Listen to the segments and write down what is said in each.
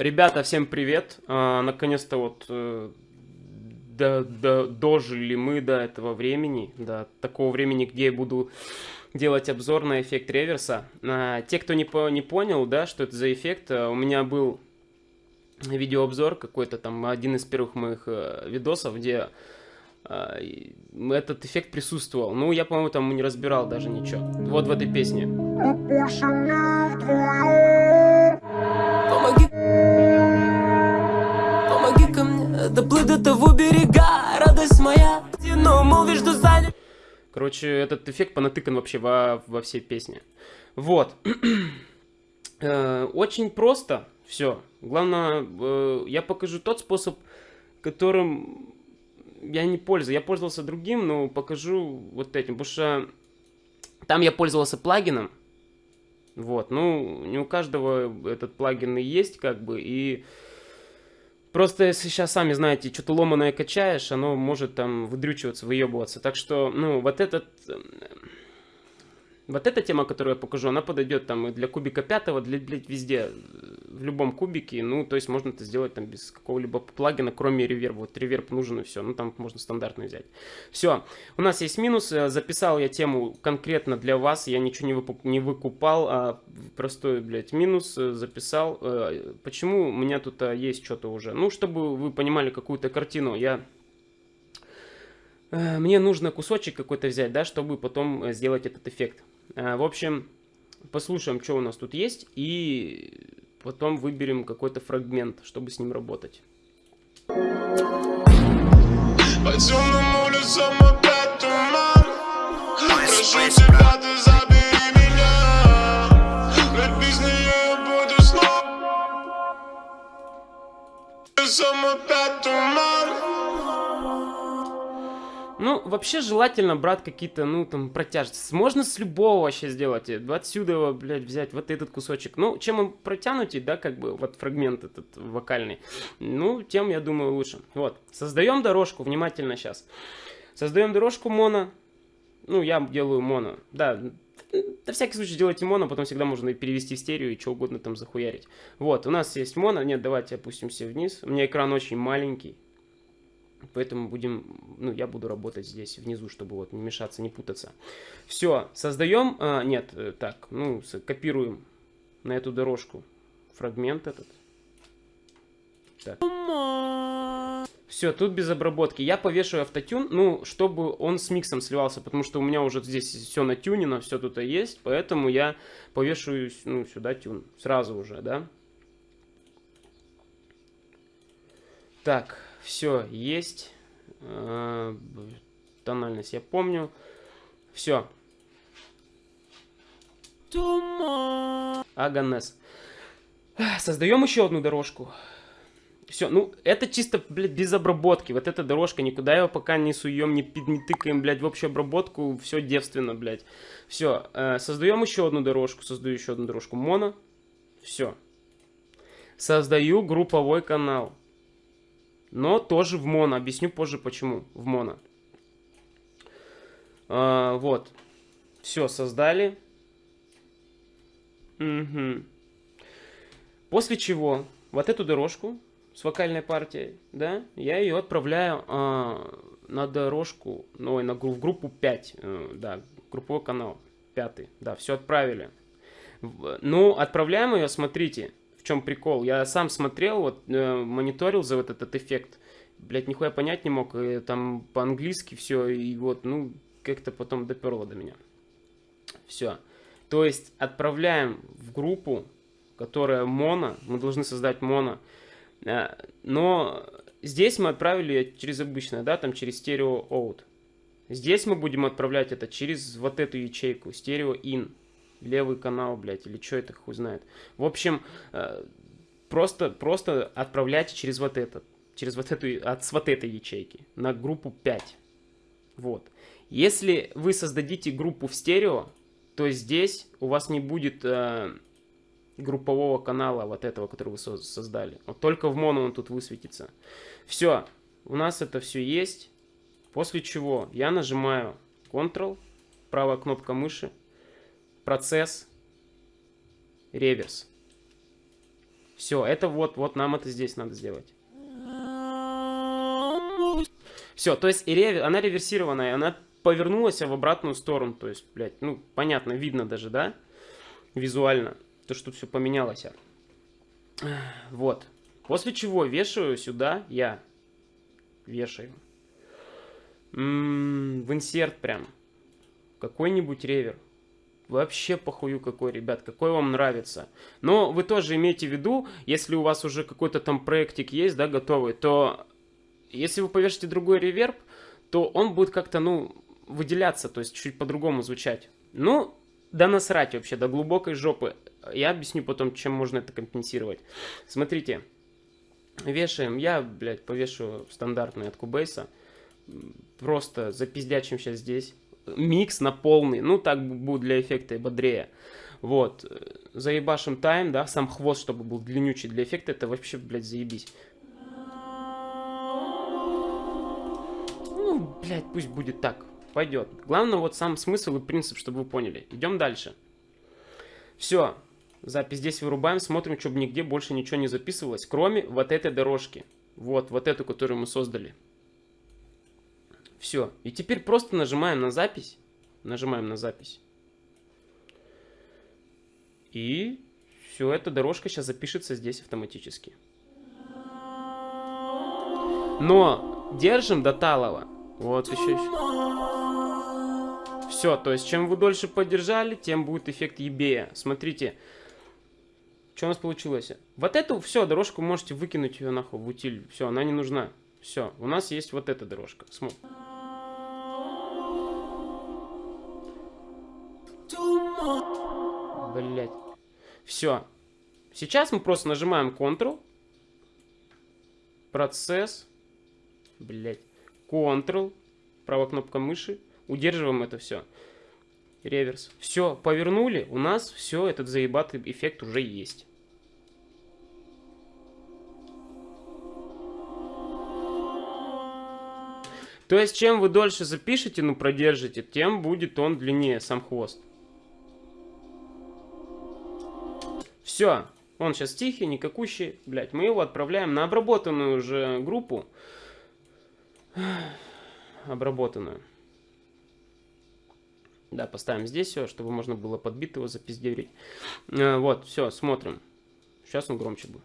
Ребята, всем привет. А, Наконец-то вот э, до, до, дожили мы до этого времени, до такого времени, где я буду делать обзор на эффект реверса. А, те, кто не, по, не понял, да, что это за эффект, а, у меня был видеообзор какой-то там, один из первых моих э, видосов, где а, этот эффект присутствовал. Ну, я, по-моему, там не разбирал даже ничего. Вот в этой песне. Доплыть до того берега, радость моя, но молвишь, что занят. Короче, этот эффект понатыкан вообще во, во всей песне. Вот. Э, очень просто все. Главное, э, я покажу тот способ, которым я не пользуюсь. Я пользовался другим, но покажу вот этим, потому что там я пользовался плагином. Вот, ну, не у каждого этот плагин и есть, как бы, и просто если сейчас, сами знаете, что-то ломаное качаешь, оно может там выдрючиваться, выебываться. Так что, ну, вот этот вот эта тема, которую я покажу, она подойдет там и для кубика пятого, для, блядь, везде, в любом кубике. Ну, то есть можно это сделать там без какого-либо плагина, кроме реверба. Вот реверб нужен и все. Ну, там можно стандартный взять. Все. У нас есть минус. Э, записал я тему конкретно для вас. Я ничего не, выкуп, не выкупал, а простой, блядь, минус э, записал. Э, почему у меня тут есть что-то уже? Ну, чтобы вы понимали какую-то картину. Я мне нужно кусочек какой-то взять, да, чтобы потом сделать этот эффект. В общем, послушаем, что у нас тут есть, и потом выберем какой-то фрагмент, чтобы с ним работать. По темным улицам ну, вообще желательно брать какие-то, ну, там, протяжности. Можно с любого вообще сделать. Отсюда, блядь, взять вот этот кусочек. Ну, чем он протянутый, да, как бы, вот фрагмент этот вокальный, ну, тем, я думаю, лучше. Вот, создаем дорожку, внимательно сейчас. Создаем дорожку моно. Ну, я делаю моно. Да, на всякий случай делайте моно, потом всегда можно перевести в стерео и что угодно там захуярить. Вот, у нас есть моно. Нет, давайте опустимся вниз. У меня экран очень маленький. Поэтому будем, ну, я буду работать здесь внизу, чтобы вот не мешаться, не путаться. Все, создаем, а, нет, э, так, ну, копируем на эту дорожку фрагмент этот. Так. Все, тут без обработки. Я повешу автотюн, ну, чтобы он с миксом сливался, потому что у меня уже здесь все натюнено, все тут есть, поэтому я повешу, ну, сюда тюн, сразу уже, да. Так, все есть. Э, тональность я помню. Все. Аганес. Создаем еще одну дорожку. Все, ну, это чисто, блядь, без обработки. Вот эта дорожка, никуда его пока не суем, не, не тыкаем, блядь, в общую обработку. Все девственно, блядь. Все, э, создаем еще одну дорожку, создаю еще одну дорожку. Моно. Все. Создаю групповой канал но тоже в моно. Объясню позже, почему в моно. А, вот. Все, создали. Угу. После чего вот эту дорожку с вокальной партией, да, я ее отправляю а, на дорожку, ну, на, в группу 5, э, да, групповой канал, пятый, да, все отправили. Ну, отправляем ее, смотрите, в чем прикол. Я сам смотрел, вот, э, мониторил за вот этот эффект. Блять, нихуя понять не мог. И, там по-английски все, и вот, ну, как-то потом доперло до меня. Все. То есть отправляем в группу, которая моно, мы должны создать моно. Э, но здесь мы отправили через обычное, да, там через стерео out. Здесь мы будем отправлять это через вот эту ячейку, стерео in левый канал, блядь, или что это хуй знает. В общем, э, просто, просто отправляйте через вот этот, через вот эту, от, с вот этой ячейки на группу 5. Вот. Если вы создадите группу в стерео, то здесь у вас не будет э, группового канала вот этого, который вы создали. Вот только в моно он тут высветится. Все, у нас это все есть. После чего я нажимаю Ctrl, правая кнопка мыши, процесс, реверс. Все, это вот, вот нам это здесь надо сделать. Все, то есть и рев... она реверсированная, она повернулась в обратную сторону. То есть, блядь, ну, понятно, видно даже, да? Визуально. То, что все поменялось. Вот. После чего вешаю сюда я. Вешаю. М -м, в инсерт прям. Какой-нибудь ревер. Вообще похую какой, ребят, какой вам нравится. Но вы тоже имейте в виду, если у вас уже какой-то там проектик есть, да, готовый, то если вы повешите другой реверб, то он будет как-то, ну, выделяться, то есть чуть по-другому звучать. Ну, да насрать вообще, до глубокой жопы. Я объясню потом, чем можно это компенсировать. Смотрите, вешаем, я, блядь, повешу стандартный от Кубейса. Просто запиздячим сейчас здесь микс на полный, ну так будет для эффекта и бодрее. Вот, заебашим тайм, да, сам хвост, чтобы был длиннючий для эффекта, это вообще, блядь, заебись. Ну, блядь, пусть будет так, пойдет. Главное вот сам смысл и принцип, чтобы вы поняли. Идем дальше. Все, запись здесь вырубаем, смотрим, чтобы нигде больше ничего не записывалось, кроме вот этой дорожки. Вот, вот эту, которую мы создали. Все. И теперь просто нажимаем на запись. Нажимаем на запись. И все, эта дорожка сейчас запишется здесь автоматически. Но держим до талого. Вот еще, еще. Все, то есть чем вы дольше подержали, тем будет эффект ебея. Смотрите, что у нас получилось. Вот эту, все, дорожку можете выкинуть ее нахуй в утиль. Все, она не нужна. Все, у нас есть вот эта дорожка. Смотрите. Все. Сейчас мы просто нажимаем Ctrl. Процесс. Блять. Ctrl. Правая кнопка мыши. Удерживаем это все. Реверс. Все, повернули. У нас все, этот заебатый эффект уже есть. То есть, чем вы дольше запишете, ну, продержите, тем будет он длиннее, сам хвост. Все, он сейчас тихий, никакущий. Блять, мы его отправляем на обработанную уже группу. Обработанную. Да, поставим здесь все, чтобы можно было подбить его, запиздерить. Э, вот, все, смотрим. Сейчас он громче будет.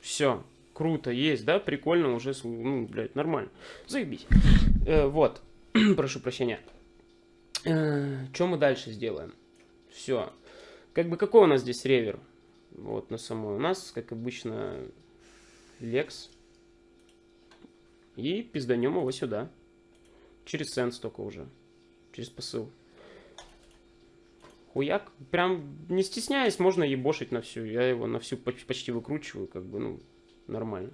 Все, круто, есть, да, прикольно, уже, ну, блядь, нормально. Заебись. Э, вот, прошу прощения. Э, что мы дальше сделаем? Все. Как бы, какой у нас здесь ревер? Вот, на самой. У нас, как обычно, Lex. И пизданем его сюда. Через сенс только уже. Через посыл. Хуяк. Прям не стесняясь, можно ебошить на всю. Я его на всю почти выкручиваю, как бы, ну, нормально.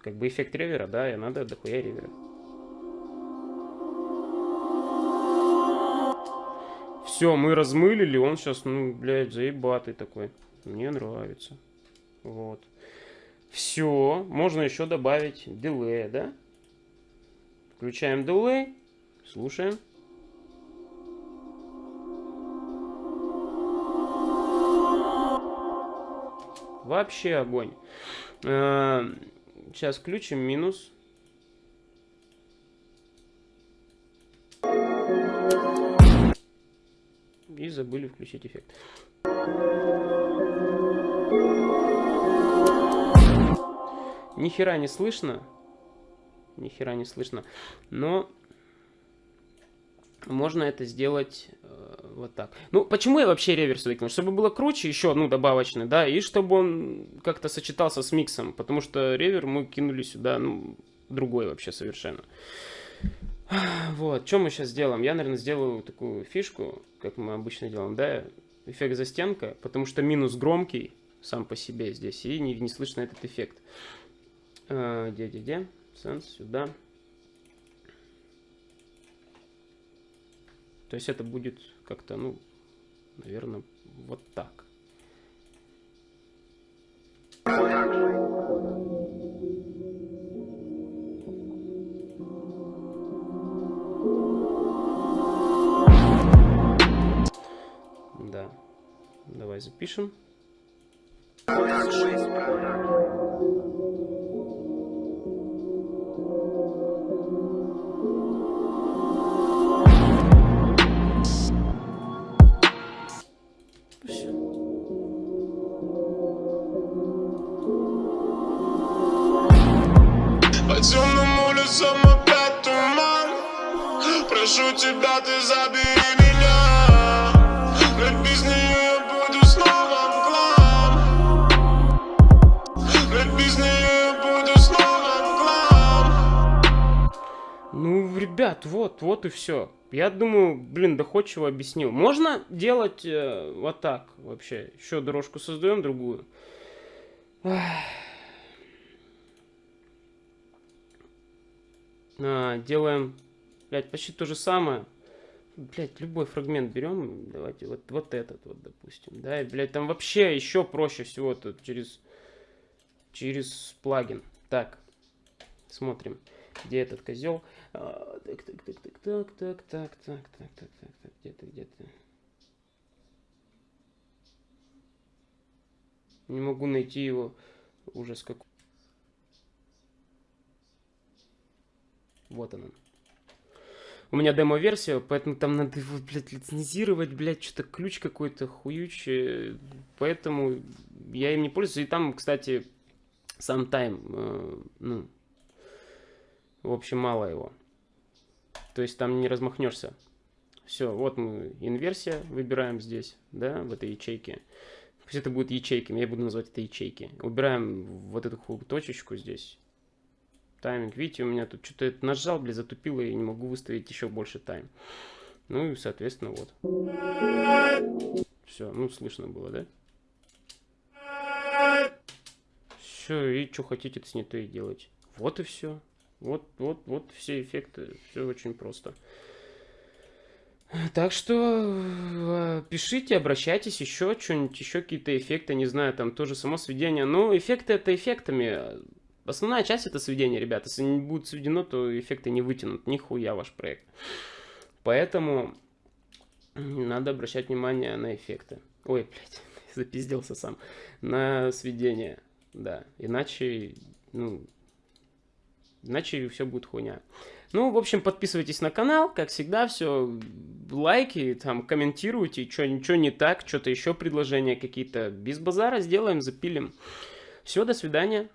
Как бы эффект ревера, да, и надо дохуя ревера. Все, мы размылили, он сейчас, ну, блядь, заебатый такой. Мне нравится. Вот. Все, можно еще добавить дилей, да? Включаем дилей, слушаем. Вообще огонь. Сейчас включим минус. И забыли включить эффект. Ни хера не слышно. Ни хера не слышно. Но можно это сделать э, вот так. Ну, почему я вообще реверс выкинул? Чтобы было круче, еще, ну, добавочный, да, и чтобы он как-то сочетался с миксом, потому что ревер мы кинули сюда, ну, другой вообще совершенно. Вот, что мы сейчас сделаем? Я, наверное, сделаю такую фишку, как мы обычно делаем, да, эффект застенка, потому что минус громкий сам по себе здесь, и не, не слышно этот эффект. Где-где-где? Сенс, сюда. То есть это будет как-то, ну, наверное, вот так. Да, давай запишем. Продакшн. Прошу тебя, ты забери меня Ведь без нее я буду снова мглам Ведь без нее я буду снова мглам Ну, ребят, вот, вот и все. Я думаю, блин, доходчиво объяснил. Можно делать э, вот так вообще. Еще дорожку создаем другую. А, делаем, блядь, почти то же самое. Блядь, любой фрагмент берем, давайте вот, вот этот вот, допустим, да, и, блядь, там вообще еще проще всего тут через, через плагин. Так, смотрим, где этот козел. А, так, так, так, так, так, так, так, так, так, так, так, так, где ты, где ты? Не могу найти его. Ужас какой. Вот она. У меня демо-версия, поэтому там надо его, блядь, лицензировать, блядь, что-то ключ какой-то хуючий. Поэтому я им не пользуюсь. И там, кстати, сам тайм, э, ну, в общем, мало его. То есть там не размахнешься. Все, вот мы инверсия выбираем здесь, да, в этой ячейке. Пусть это будет ячейками, я буду называть это ячейки. Убираем вот эту точечку здесь тайминг. Видите, у меня тут что-то нажал, блин, затупило, и не могу выставить еще больше тайм. Ну и, соответственно, вот. Все, ну, слышно было, да? Все, и что хотите, с ней то и делать. Вот и все. Вот, вот, вот все эффекты. Все очень просто. Так что э, пишите, обращайтесь еще, что-нибудь, еще какие-то эффекты, не знаю, там тоже само сведение. Но эффекты это эффектами. Основная часть это сведение, ребята. Если не будет сведено, то эффекты не вытянут. Нихуя ваш проект. Поэтому надо обращать внимание на эффекты. Ой, блядь, запизделся сам. На сведение, да. Иначе, ну, иначе все будет хуйня. Ну, в общем, подписывайтесь на канал, как всегда, все, лайки, там, комментируйте, что ничего не так, что-то еще предложения какие-то. Без базара сделаем, запилим. Все, до свидания.